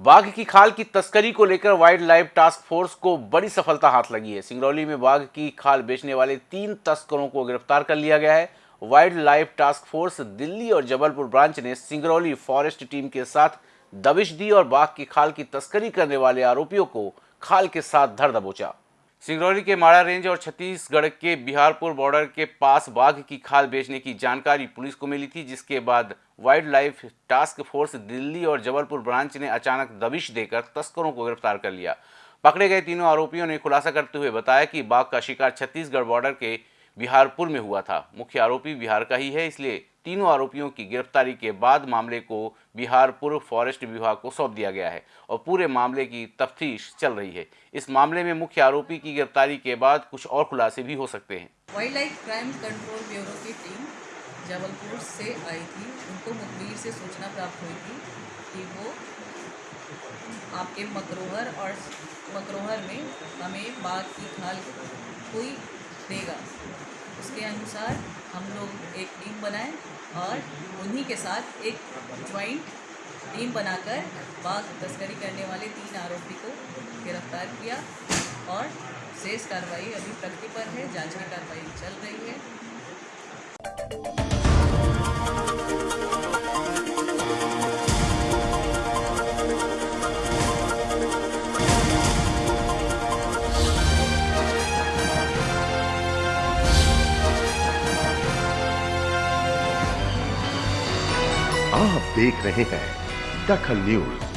बाघ की खाल की तस्करी को लेकर वाइल्ड लाइफ टास्क फोर्स को बड़ी सफलता हाथ लगी है। सिंगरौली में बाघ की खाल बेचने वाले तीन तस्करों को गिरफ़्तार कर लिया गया है। Wildlife task force Delhi और जबलपुर ब्रांच ने सिंगरौली फॉरेस्ट टीम के साथ दबिश दी और बाघ की खाल की तस्करी करने वाले आरोपियों को खाल के साथ धर दबोचा। सिंगरौली के माड़ा रेंज और छत्तीसगढ़ के बिहारपुर बॉर्डर के पास बाघ की खाल बेचने की जानकारी पुलिस को मिली थी, जिसके बाद wildlife task force Delhi और जबलपुर ब्रांच ने अचानक दबिश देकर तस्करों को गिरफ़्तार कर लिया। पकड़े गए तीनों आरोपियों ने खुलासा करते हुए बताया कि बाघ का शिकार छत्तीसगढ़ बॉर्डर के बिहारपुर में हुआ था। मुख्य आरोपी बिहार का ही है, इसलिए तीनों आरोपियों की गिरफ्तारी के बाद मामले को बिहारपुर फॉरेस्ट विभाग को सौंप दिया गया है और पूरे मामले की तफ्तीश चल रही है। इस मामले में मुख्य आरोपी की गिरफ्तारी के बाद कुछ और खुलासे भी हो सकते हैं। Wildlife crime control bureau की टीम जबलपुर से आई थी। उनको मुखबिर से सूचना प्राप्त हुई थी कि वो आपके मकरोहर और मकरोहर में हमें बाघ की खाल कोई देगा। उसके अनुसार हम लोग एक टीम बनाए और उन्हीं के साथ एक ज्वाइंट टीम बनाकर बाघ तस्करी करने वाले तीन आरोपी को गिरफ़्तार किया और शेष कार्रवाई अभी प्रगति पर है, जाँच की कार्रवाई चल रही है। आप देख रहे हैं दखल न्यूज़।